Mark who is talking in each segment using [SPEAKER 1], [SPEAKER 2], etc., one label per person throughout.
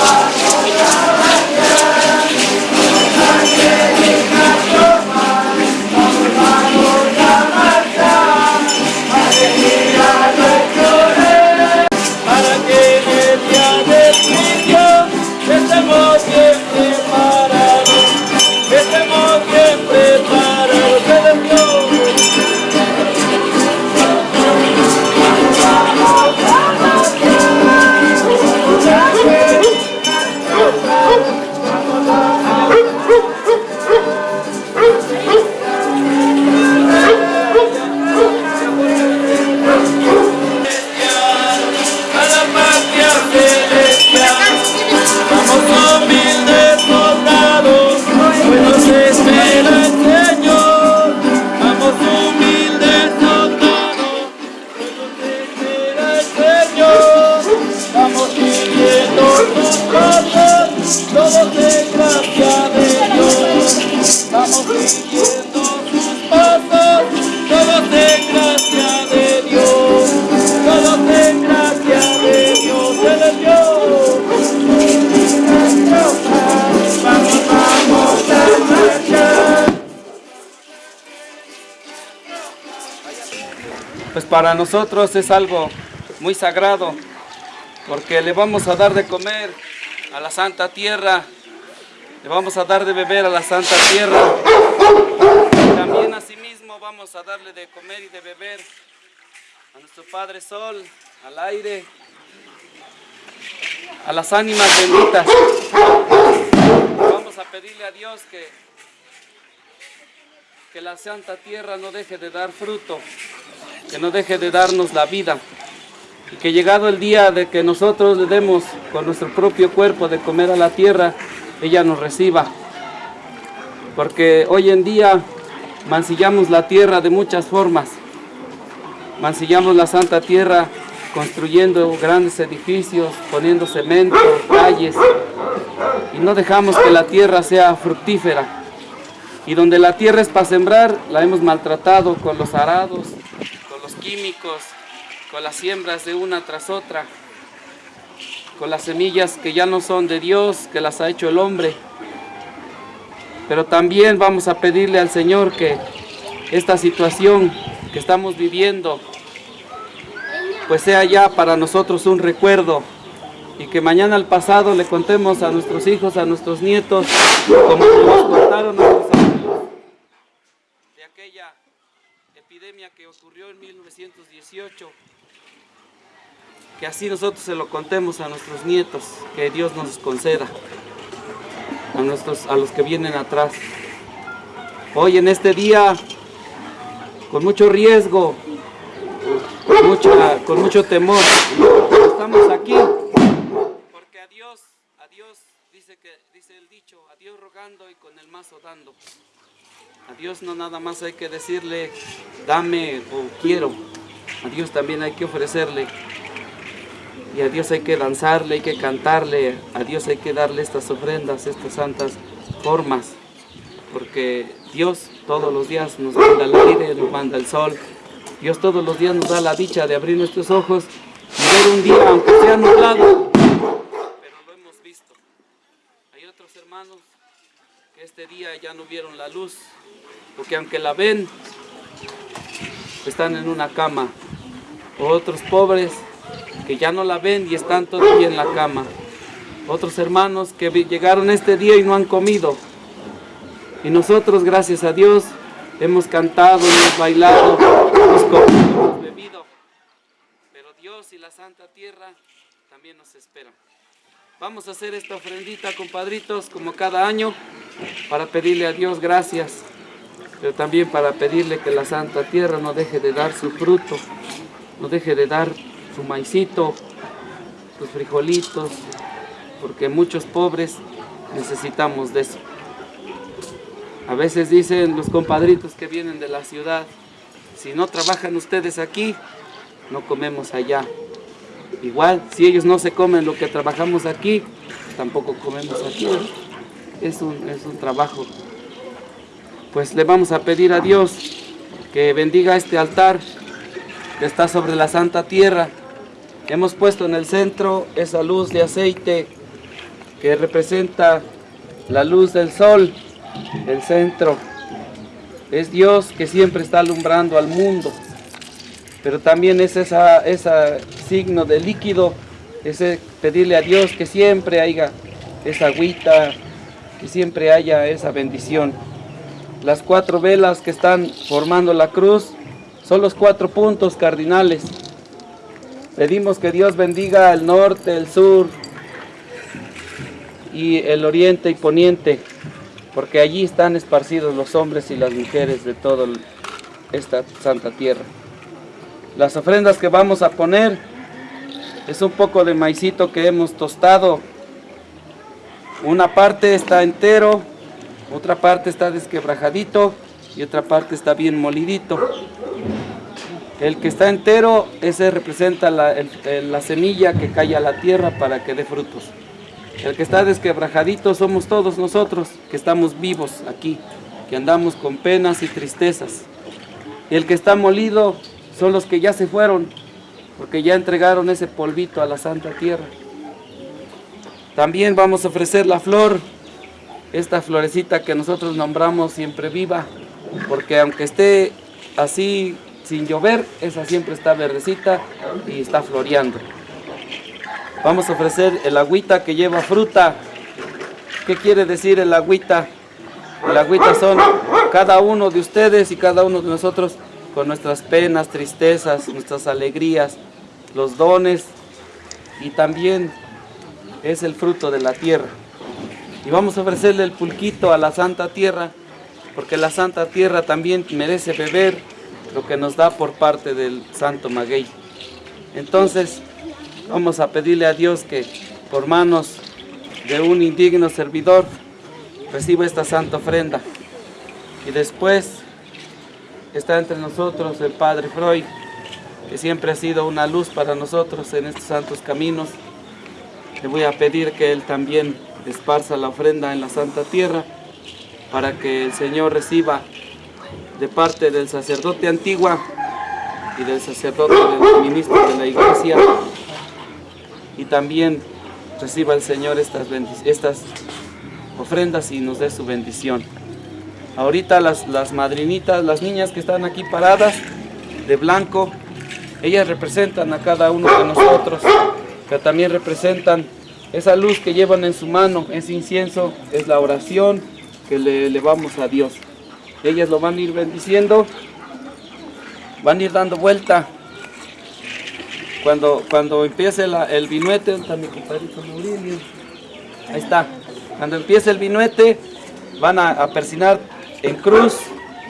[SPEAKER 1] Lord. Para nosotros es algo muy sagrado, porque le vamos a dar de comer a la Santa Tierra, le vamos a dar de beber a la Santa Tierra, también asimismo vamos a darle de comer y de beber a nuestro Padre Sol, al aire, a las ánimas benditas. Vamos a pedirle a Dios que, que la Santa Tierra no deje de dar fruto, que no deje de darnos la vida y que llegado el día de que nosotros le demos con nuestro propio cuerpo de comer a la tierra, ella nos reciba. Porque hoy en día mancillamos la tierra de muchas formas. Mancillamos la santa tierra construyendo grandes edificios, poniendo cemento, calles, y no dejamos que la tierra sea fructífera. Y donde la tierra es para sembrar, la hemos maltratado con los arados, químicos, con las siembras de una tras otra, con las semillas que ya no son de Dios, que las ha hecho el hombre. Pero también vamos a pedirle al Señor que esta situación que estamos viviendo, pues sea ya para nosotros un recuerdo y que mañana al pasado le contemos a nuestros hijos, a nuestros nietos, como nos contaron nuestros abuelos, de aquella que ocurrió en 1918 que así nosotros se lo contemos a nuestros nietos, que Dios nos conceda, a, nuestros, a los que vienen atrás. Hoy en este día, con mucho riesgo, con, mucha, con mucho temor, estamos aquí, porque a Dios, a Dios dice, que, dice el dicho, a Dios rogando y con el mazo dando. A Dios no nada más hay que decirle, dame o quiero, a Dios también hay que ofrecerle. Y a Dios hay que danzarle, hay que cantarle, a Dios hay que darle estas ofrendas, estas santas formas, porque Dios todos los días nos manda el aire, nos manda el sol, Dios todos los días nos da la dicha de abrir nuestros ojos y ver un día, aunque sea nublado, pero lo hemos visto. Hay otros hermanos que este día ya no vieron la luz, porque aunque la ven, están en una cama. Otros pobres que ya no la ven y están todavía en la cama. Otros hermanos que llegaron este día y no han comido. Y nosotros, gracias a Dios, hemos cantado, hemos bailado, hemos comido, hemos bebido. Pero Dios y la Santa Tierra también nos esperan. Vamos a hacer esta ofrendita, compadritos, como cada año, para pedirle a Dios gracias, pero también para pedirle que la Santa Tierra no deje de dar su fruto, no deje de dar su maicito, sus frijolitos, porque muchos pobres necesitamos de eso. A veces dicen los compadritos que vienen de la ciudad, si no trabajan ustedes aquí, no comemos allá. Igual, si ellos no se comen lo que trabajamos aquí, tampoco comemos aquí. Es un, es un trabajo. Pues le vamos a pedir a Dios que bendiga este altar que está sobre la santa tierra Hemos puesto en el centro esa luz de aceite que representa la luz del sol, el centro. Es Dios que siempre está alumbrando al mundo, pero también es ese signo de líquido, ese pedirle a Dios que siempre haya esa agüita, que siempre haya esa bendición. Las cuatro velas que están formando la cruz son los cuatro puntos cardinales Pedimos que Dios bendiga el norte, el sur y el oriente y poniente, porque allí están esparcidos los hombres y las mujeres de toda esta santa tierra. Las ofrendas que vamos a poner es un poco de maicito que hemos tostado. Una parte está entero, otra parte está desquebrajadito y otra parte está bien molidito. El que está entero, ese representa la, semilla que cae a la tierra para que dé frutos. El que está desquebrajadito somos todos nosotros que estamos vivos aquí, que andamos con penas y tristezas. Y el que está molido son los que ya se fueron, porque ya entregaron ese polvito a la Santa Tierra. También vamos a ofrecer la flor, esta florecita que nosotros nombramos siempre viva, porque aunque esté así sin llover, esa siempre está verdecita y está floreando. Vamos a ofrecer el agüita que lleva fruta. ¿Qué quiere decir el agüita? El agüita son cada uno de ustedes y cada uno de nosotros con nuestras penas, tristezas, nuestras alegrías, los dones y también es el fruto de la tierra. Y vamos a ofrecerle el pulquito a la Santa Tierra, porque la Santa Tierra también merece beber lo que nos da por parte del Santo Maguey. Entonces, vamos a pedirle a Dios que por manos de un indigno servidor reciba esta santa ofrenda. Y después está entre nosotros el Padre Freud, que siempre ha sido una luz para nosotros en estos santos caminos. Le voy a pedir que Él también esparza la ofrenda en la Santa Tierra para que el Señor reciba de parte del sacerdote antigua y del sacerdote del ministro de la iglesia y también reciba el Señor estas, estas ofrendas y nos dé su bendición. Ahorita las, las madrinitas, las niñas que están aquí paradas de blanco, ellas representan a cada uno de nosotros, que también representan esa luz que llevan en su mano, ese incienso, es la oración que le elevamos a Dios. Ellas lo van a ir bendiciendo, van a ir dando vuelta. Cuando, cuando empiece el vinuete, mi compadrito Ahí está. Cuando empiece el vinuete, van a persinar en cruz,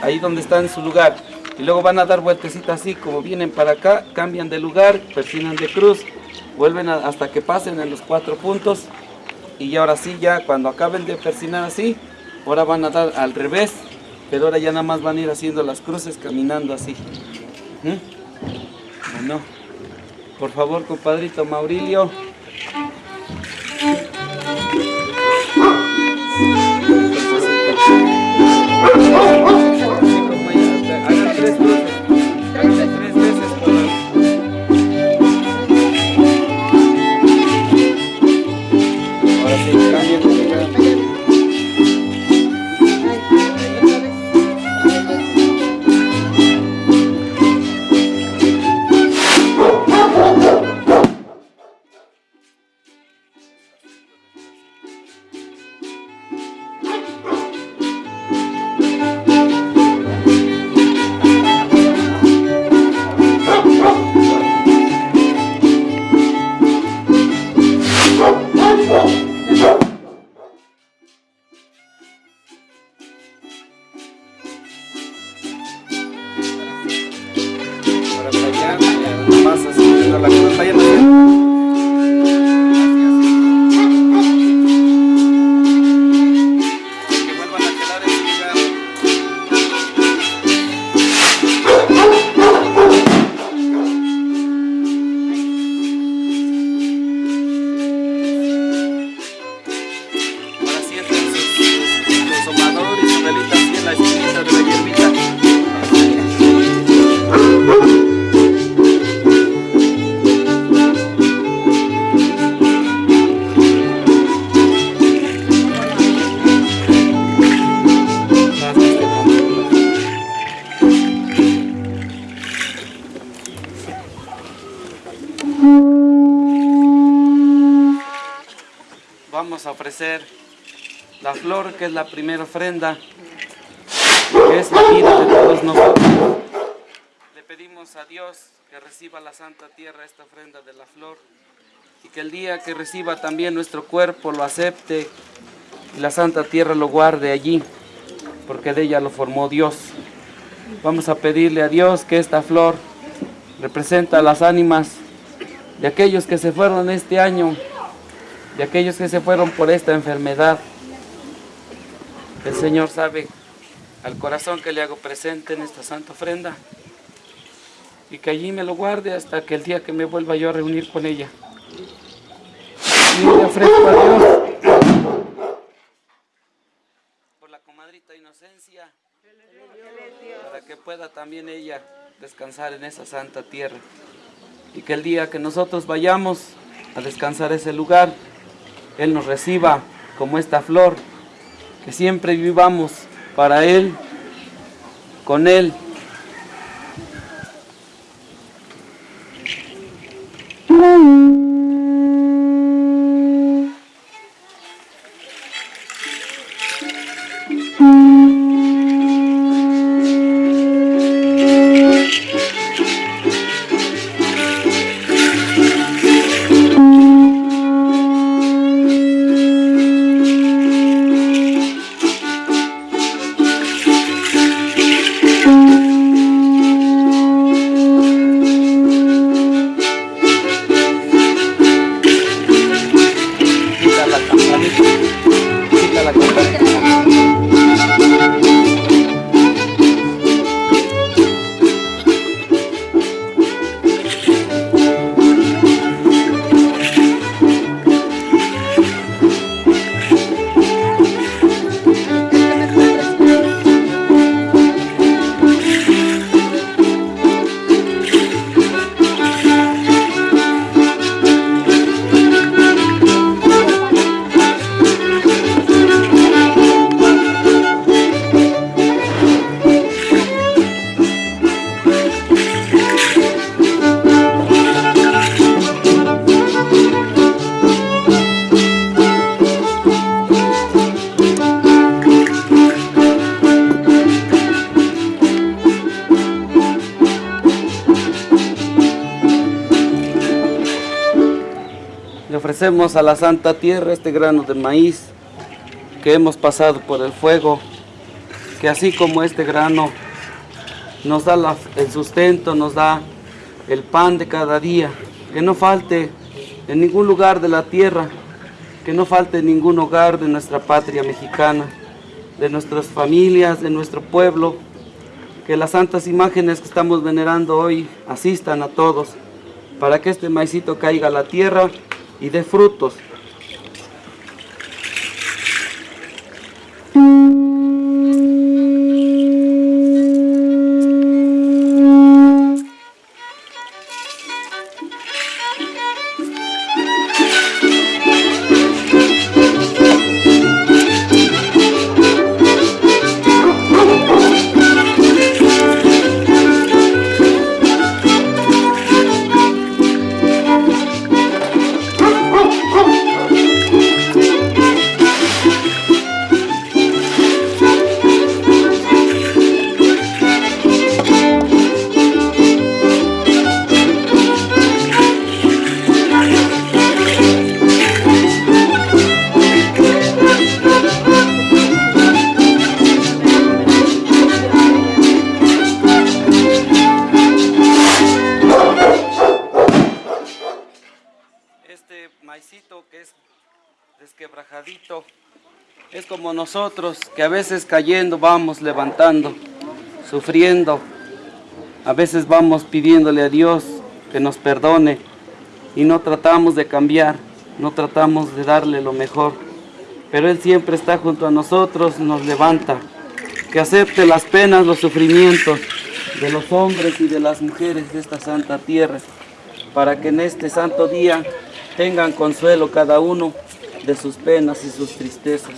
[SPEAKER 1] ahí donde está en su lugar. Y luego van a dar vueltecitas así, como vienen para acá, cambian de lugar, persinan de cruz, vuelven hasta que pasen en los cuatro puntos. Y ahora sí, ya cuando acaben de persinar así, ahora van a dar al revés, pero ahora ya nada más van a ir haciendo las cruces caminando así. ¿Mm? Bueno, por favor, compadrito Maurilio. Que es la primera ofrenda, que es la vida de todos nosotros. Le pedimos a Dios que reciba la Santa Tierra esta ofrenda de la flor y que el día que reciba también nuestro cuerpo lo acepte y la Santa Tierra lo guarde allí, porque de ella lo formó Dios. Vamos a pedirle a Dios que esta flor representa las ánimas de aquellos que se fueron este año de aquellos que se fueron por esta enfermedad. El Señor sabe al corazón que le hago presente en esta santa ofrenda y que allí me lo guarde hasta que el día que me vuelva yo a reunir con ella. Y le ofrezco a Dios por la comadrita inocencia para que pueda también ella descansar en esa santa tierra. Y que el día que nosotros vayamos a descansar ese lugar, Él nos reciba como esta flor, que siempre vivamos para Él, con Él. Le ofrecemos a la Santa Tierra este grano de maíz que hemos pasado por el fuego, que así como este grano nos da el sustento, nos da el pan de cada día, que no falte en ningún lugar de la tierra, que no falte en ningún hogar de nuestra patria mexicana, de nuestras familias, de nuestro pueblo, que las santas imágenes que estamos venerando hoy asistan a todos, para que este maicito caiga a la tierra y dé frutos. Maicito que es desquebrajadito. Es como nosotros que a veces cayendo vamos levantando, sufriendo, a veces vamos pidiéndole a Dios que nos perdone y no tratamos de cambiar, no tratamos de darle lo mejor, pero Él siempre está junto a nosotros, nos levanta, que acepte las penas, los sufrimientos de los hombres y de las mujeres de esta santa tierra, para que en este santo día tengan consuelo cada uno de sus penas y sus tristezas.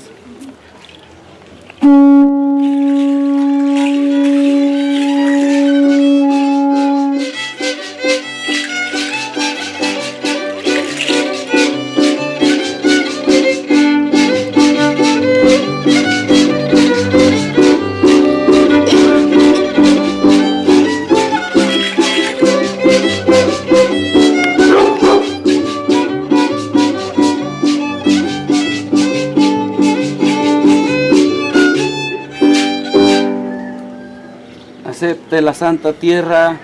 [SPEAKER 1] La santa tierra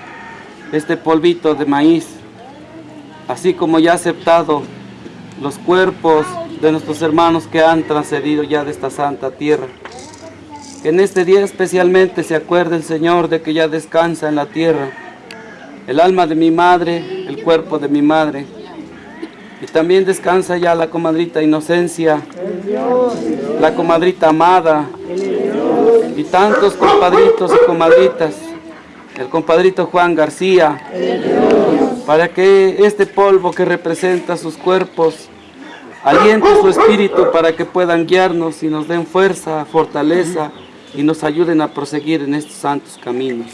[SPEAKER 1] este polvito de maíz, así como ya aceptado los cuerpos de nuestros hermanos que han transcedido ya de esta santa tierra. Que en este día especialmente se acuerde el Señor de que ya descansa en la tierra el alma de mi madre, el cuerpo de mi madre. Y también descansa ya la comadrita Inocencia, la comadrita Amada, y tantos compadritos y comadritas, el compadrito Juan García, para que este polvo que representa sus cuerpos aliente su espíritu para que puedan guiarnos y nos den fuerza, fortaleza y nos ayuden a proseguir en estos santos caminos.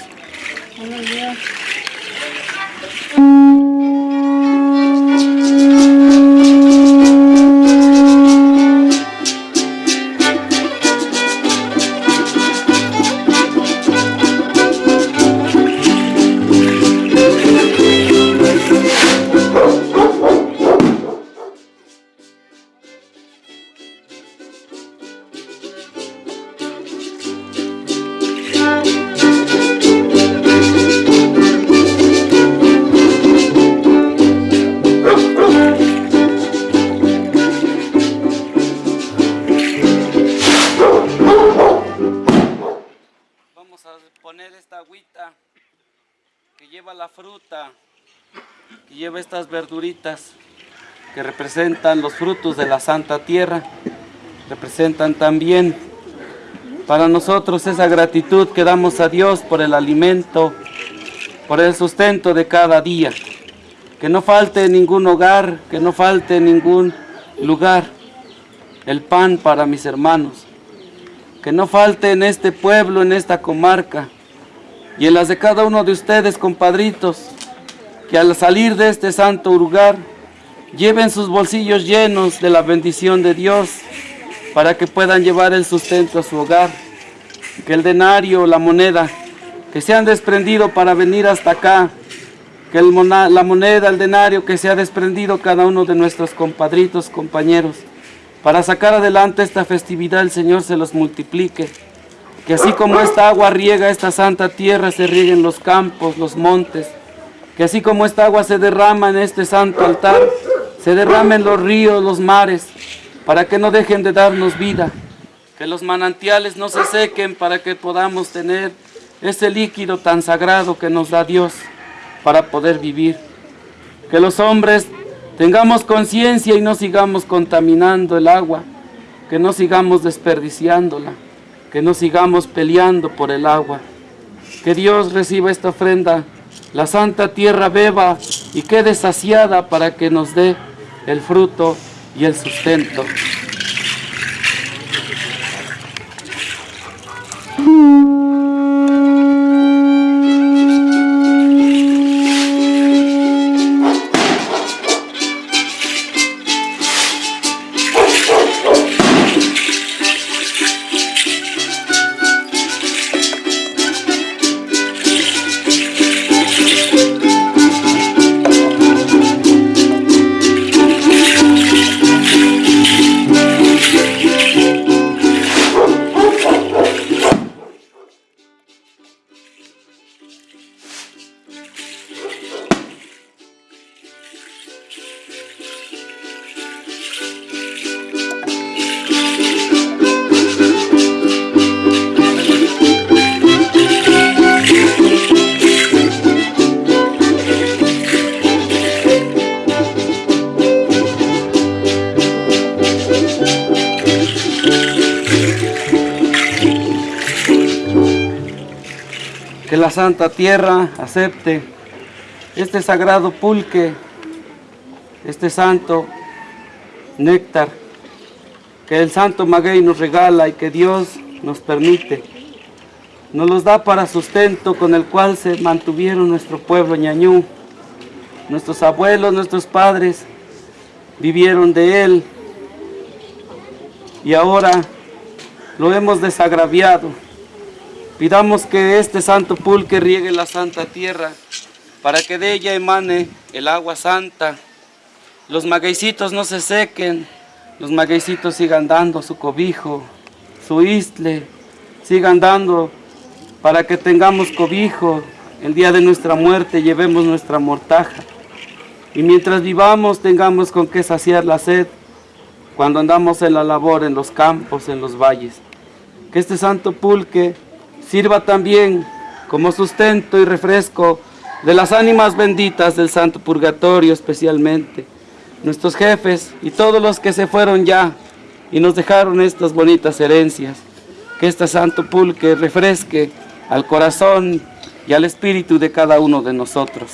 [SPEAKER 1] Que representan los frutos de la Santa Tierra, representan también para nosotros esa gratitud que damos a Dios por el alimento, por el sustento de cada día. Que no falte ningún hogar, que no falte ningún lugar el pan para mis hermanos. Que no falte en este pueblo, en esta comarca y en las de cada uno de ustedes, compadritos, que al salir de este santo lugar lleven sus bolsillos llenos de la bendición de Dios para que puedan llevar el sustento a su hogar. Que el denario, la moneda, que se han desprendido para venir hasta acá, que la moneda, el denario que se ha desprendido cada uno de nuestros compadritos, compañeros, para sacar adelante esta festividad, el Señor se los multiplique. Que así como esta agua riega esta santa tierra, se rieguen los campos, los montes, que así como esta agua se derrama en este santo altar, se derramen los ríos, los mares, para que no dejen de darnos vida, que los manantiales no se sequen para que podamos tener ese líquido tan sagrado que nos da Dios para poder vivir. Que los hombres tengamos conciencia y no sigamos contaminando el agua, que no sigamos desperdiciándola, que no sigamos peleando por el agua. Que Dios reciba esta ofrenda la santa tierra beba y quede saciada para que nos dé el fruto y el sustento. Santa Tierra acepte este sagrado pulque, este santo néctar que el Santo Maguey nos regala y que Dios nos permite. Nos los da para sustento con el cual se mantuvieron nuestro pueblo ñañú. Nuestros abuelos, nuestros padres vivieron de él y ahora lo hemos desagraviado Pidamos que este santo pulque riegue la santa tierra para que de ella emane el agua santa. Los magueycitos no se sequen, los magueycitos sigan dando su cobijo, su isle, sigan dando para que tengamos cobijo. El día de nuestra muerte llevemos nuestra mortaja. Y mientras vivamos tengamos con qué saciar la sed cuando andamos en la labor en los campos, en los valles. Que este santo pulque sirva también como sustento y refresco de las ánimas benditas del Santo Purgatorio especialmente, nuestros jefes y todos los que se fueron ya y nos dejaron estas bonitas herencias. Que este santo pulque refresque al corazón y al espíritu de cada uno de nosotros.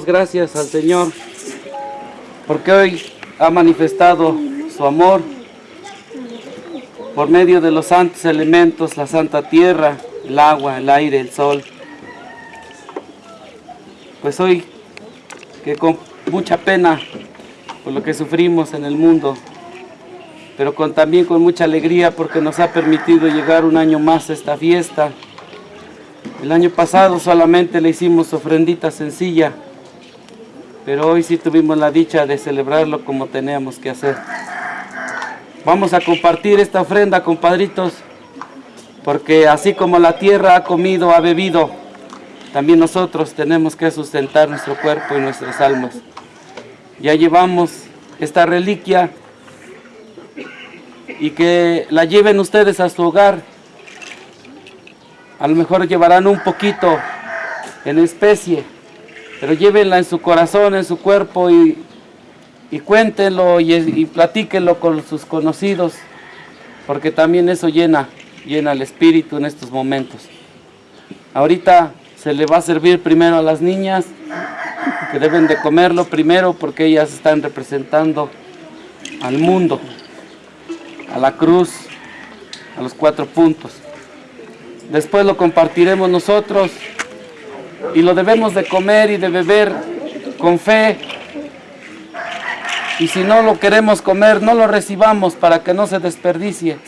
[SPEAKER 1] Gracias al Señor porque hoy ha manifestado su amor por medio de los santos elementos, la santa tierra, el agua, el aire, el sol. Pues hoy que con mucha pena por lo que sufrimos en el mundo, pero con, también con mucha alegría porque nos ha permitido llegar un año más a esta fiesta. El año pasado solamente le hicimos ofrendita sencilla, pero hoy sí tuvimos la dicha de celebrarlo como teníamos que hacer. Vamos a compartir esta ofrenda, compadritos, porque así como la tierra ha comido, ha bebido, también nosotros tenemos que sustentar nuestro cuerpo y nuestras almas. Ya llevamos esta reliquia y que la lleven ustedes a su hogar. A lo mejor llevarán un poquito en especie, pero llévenla en su corazón, en su cuerpo y, y cuéntenlo y, y con sus conocidos, porque también eso llena, llena el espíritu en estos momentos. Ahorita se le va a servir primero a las niñas, que deben de comerlo primero porque ellas están representando al mundo, a la cruz, a los cuatro puntos. Después lo compartiremos nosotros y lo debemos de comer y de beber con fe. Y si no lo queremos comer, no lo recibamos para que no se desperdicie.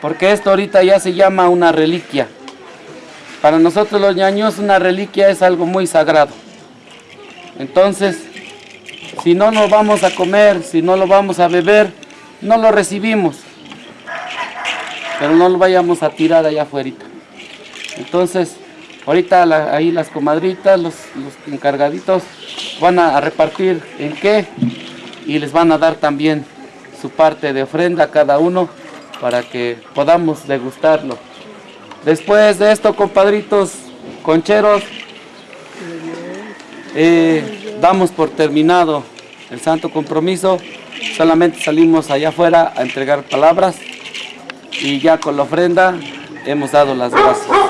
[SPEAKER 1] Porque esto ahorita ya se llama una reliquia. Para nosotros los ñaños una reliquia es algo muy sagrado. Entonces, si no lo vamos a comer, si no lo vamos a beber, no lo recibimos. Pero no lo vayamos a tirar allá afuera. Entonces, ahorita ahí las comadritas, los, encargaditos van a, a repartir en qué y les van a dar también su parte de ofrenda a cada uno para que podamos degustarlo. Después de esto, compadritos concheros, eh, damos por terminado el santo compromiso. Solamente salimos allá afuera a entregar palabras y ya con la ofrenda hemos dado las gracias.